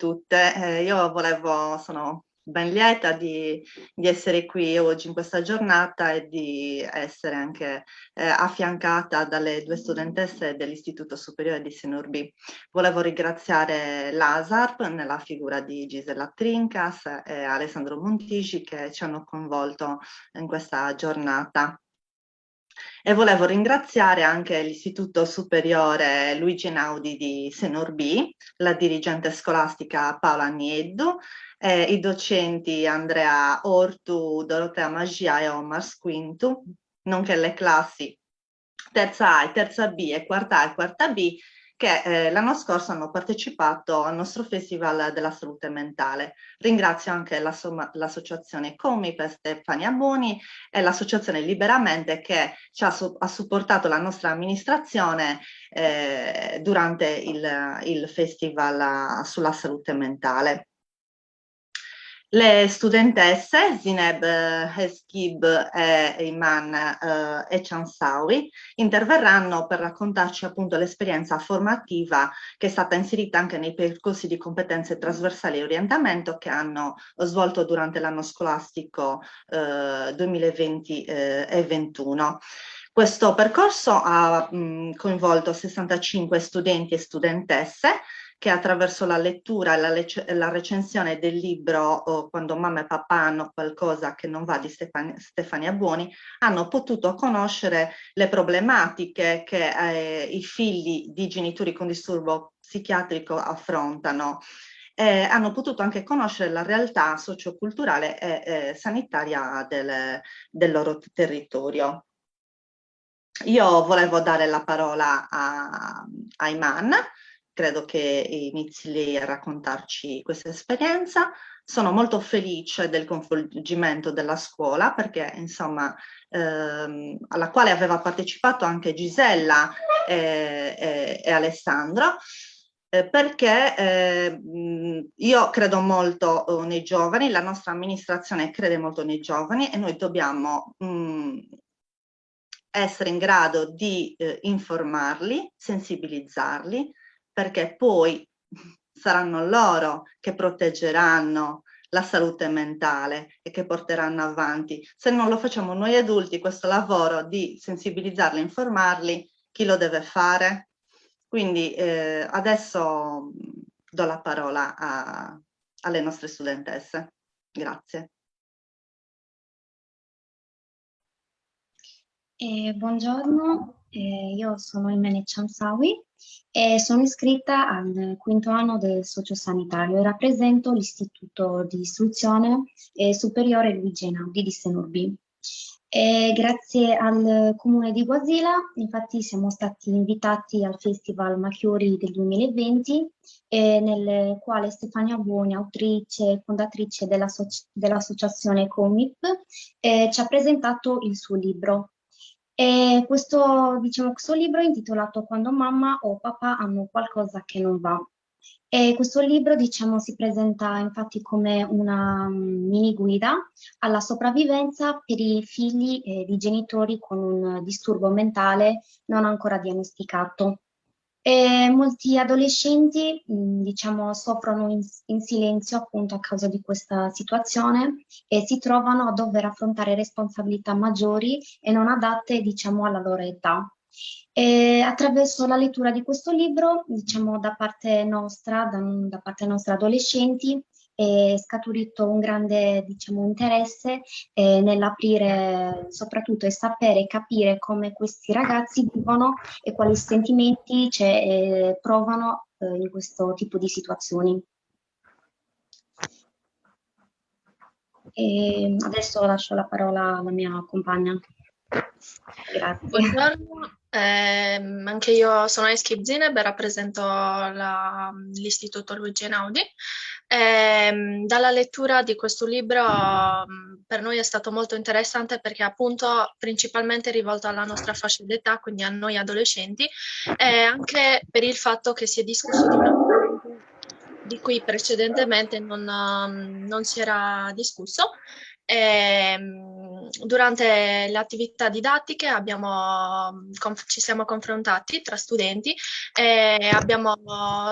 tutte. Eh, io volevo, sono ben lieta di, di, essere qui oggi in questa giornata e di essere anche eh, affiancata dalle due studentesse dell'Istituto Superiore di Sinurbi. Volevo ringraziare l'ASARP nella figura di Gisella Trincas e Alessandro Montigi che ci hanno coinvolto in questa giornata. E volevo ringraziare anche l'Istituto Superiore Luigi Naudi di Senorbi, la dirigente scolastica Paola Nieddu, eh, i docenti Andrea Ortu, Dorotea Magia e Omar Squintu, nonché le classi terza A e terza B e quarta A e quarta B che eh, l'anno scorso hanno partecipato al nostro Festival della Salute Mentale. Ringrazio anche l'associazione Comi per Stefania Boni e l'associazione Liberamente che ci ha, ha, supportato la nostra amministrazione eh, durante il, il Festival sulla salute mentale. Le studentesse Zineb Heskib e Iman eh, e Chansawi interverranno per raccontarci appunto l'esperienza formativa che è stata inserita anche nei percorsi di competenze trasversali e orientamento che hanno svolto durante l'anno scolastico eh, 2020 eh, e 2021. Questo percorso ha mh, coinvolto 65 studenti e studentesse che attraverso la lettura e la, la, recensione del libro oh, Quando mamma e papà hanno qualcosa che non va di Stefania, Stefania Buoni, hanno potuto conoscere le problematiche che eh, i figli di genitori con disturbo psichiatrico affrontano. Eh, hanno potuto anche conoscere la realtà socioculturale e eh, sanitaria del, del loro territorio. Io volevo dare la parola a, a Iman, credo che inizi lei a raccontarci questa esperienza. Sono molto felice del coinvolgimento della scuola perché insomma ehm, alla quale aveva partecipato anche Gisella e, e, e Alessandro eh, perché eh, io credo molto eh, nei giovani, la nostra amministrazione crede molto nei giovani e noi dobbiamo mh, essere in grado di eh, informarli, sensibilizzarli, perché poi saranno loro che proteggeranno la salute mentale e che porteranno avanti. Se non lo facciamo noi adulti, questo lavoro di sensibilizzarli, informarli, chi lo deve fare? Quindi eh, adesso do la parola a, alle nostre studentesse. Grazie. Eh, buongiorno, eh, io sono Imene Chansawi e sono iscritta al quinto anno del sociosanitario e rappresento l'Istituto di Istruzione Superiore Luigi Einaudi di Senorbi. E grazie al comune di Guasila, infatti siamo stati invitati al Festival Machiori del 2020, nel quale Stefania Buoni, autrice e fondatrice dell'associazione dell Comip, eh, ci ha presentato il suo libro e questo, diciamo, questo libro è intitolato Quando mamma o papà hanno qualcosa che non va. E questo libro diciamo, si presenta infatti come una mm, mini guida alla sopravvivenza per i figli eh, di genitori con un disturbo mentale non ancora diagnosticato. E molti adolescenti, diciamo, soffrono in, in, silenzio appunto a causa di questa situazione e si trovano a dover affrontare responsabilità maggiori e non adatte, diciamo, alla loro età. E attraverso la lettura di questo libro, diciamo, da parte nostra, da, da parte nostra adolescenti, è scaturito un grande diciamo, interesse eh, nell'aprire soprattutto e sapere e capire come questi ragazzi vivono e quali sentimenti cioè, provano eh, in questo tipo di situazioni. E adesso lascio la parola alla mia compagna. Grazie. Buongiorno, eh, anche io sono Eski Zineb e rappresento l'Istituto Luigi Einaudi. Eh, dalla lettura di questo libro mm, per noi è stato molto interessante perché appunto principalmente rivolto alla nostra fascia d'età, quindi a noi adolescenti, e anche per il fatto che si è discusso di una di cui precedentemente non, non si era discusso. E, ehm, durante le attività didattiche abbiamo, ci siamo confrontati tra studenti e abbiamo,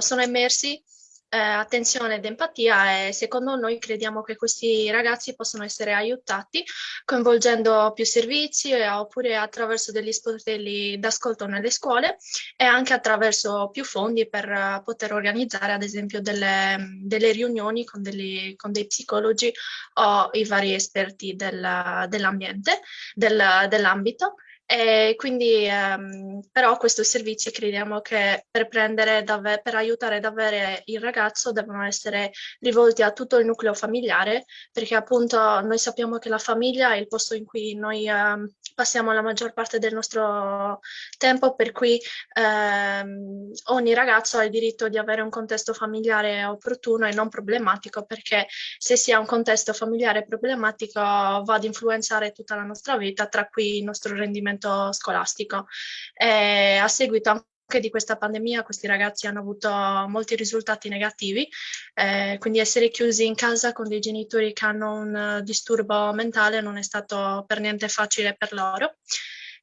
sono emersi eh, attenzione ed empatia e secondo noi crediamo che questi ragazzi possono essere aiutati coinvolgendo più servizi eh, oppure attraverso degli sportelli d'ascolto nelle scuole e anche attraverso più fondi per uh, poter organizzare ad esempio delle, delle riunioni con, degli, con, dei psicologi o i vari esperti del, dell'ambiente, del, dell'ambito e quindi, ehm, però, questi servizi crediamo che per, per aiutare davvero il ragazzo devono essere rivolti a tutto il nucleo familiare, perché appunto noi sappiamo che la famiglia è il posto in cui noi ehm, passiamo la maggior parte del nostro tempo, per cui ehm, ogni ragazzo ha il diritto di avere un contesto familiare opportuno e non problematico, perché se si ha un contesto familiare problematico va ad influenzare tutta la nostra vita, tra cui il nostro rendimento scolastico. E a seguito di questa pandemia questi ragazzi hanno avuto molti risultati negativi, eh, quindi essere chiusi in casa con dei genitori che hanno un disturbo mentale non è stato per niente facile per loro.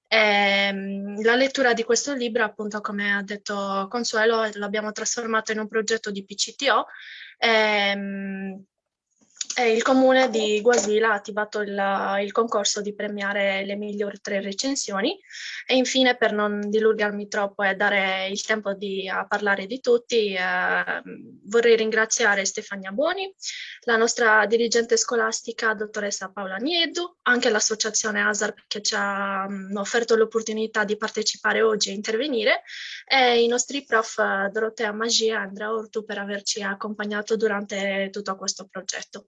E, la lettura di questo libro, appunto, come ha detto Consuelo, l'abbiamo trasformato in un progetto di PCTO. E, il comune di Guasila ha attivato il, il, concorso di premiare le migliori tre recensioni e infine per non dilungarmi troppo e dare il tempo di, a parlare di tutti eh, vorrei ringraziare Stefania Boni, la nostra dirigente scolastica dottoressa Paola Niedu, anche l'associazione ASAR che ci ha mh, offerto l'opportunità di partecipare oggi e intervenire e i nostri prof Dorotea Magia e Andrea Ortu per averci accompagnato durante tutto questo progetto.